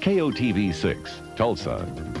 KOTV 6, Tulsa.